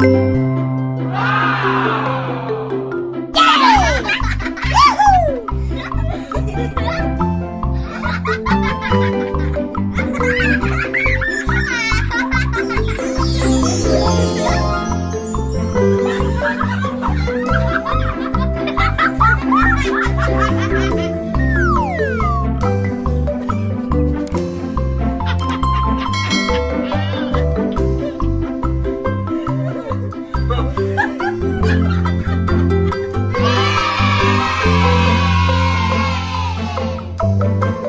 Ha ha ha!